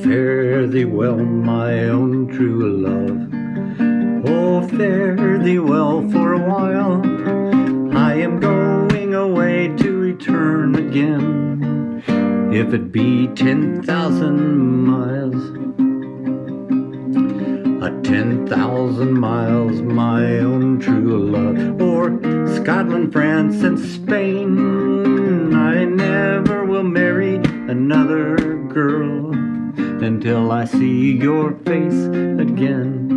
fare thee well, my own true love. Oh, fare thee well for a while. I am going away to return again. If it be ten thousand miles, a ten thousand miles, my own true love, or Scotland, France, and Spain. I never will marry another girl until I see your face again.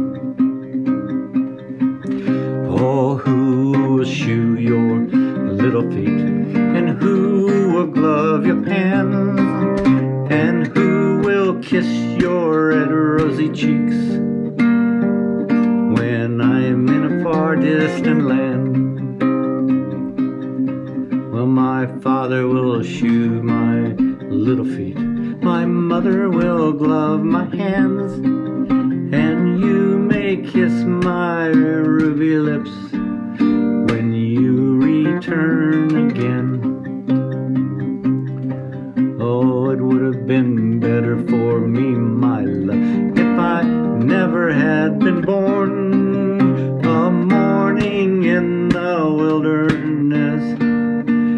Oh, who will shoe your little feet, and who will glove your hands, and who will kiss your red rosy cheeks when I'm in a far distant land? Well, my father will shoe my little feet. My mother will glove my hands. And you may kiss my ruby lips when you return again. Oh, it would have been better for me, my love, if I never had been born. A mourning in the wilderness,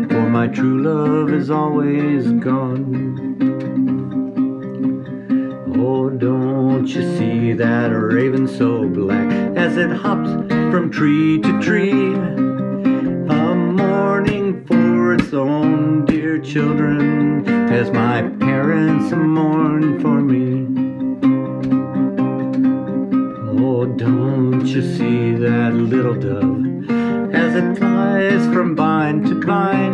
for my true love is always gone. Oh, don't you see that raven so black as it hops from tree to tree? A mourning for its own dear children as my parents mourn for me. Oh, don't you see that little dove as it flies from vine to vine?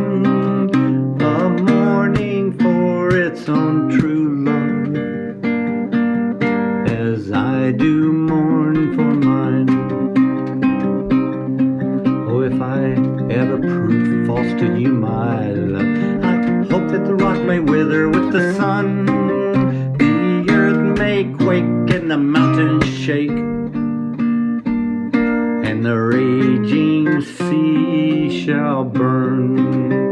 I do mourn for mine. Oh, if I ever prove false to you, my love, I hope that the rock may wither with the sun, the earth may quake and the mountains shake, and the raging sea shall burn.